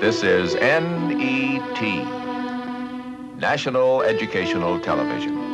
This is NET, National Educational Television.